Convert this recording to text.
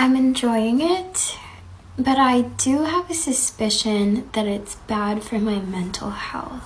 I'm enjoying it, but I do have a suspicion that it's bad for my mental health.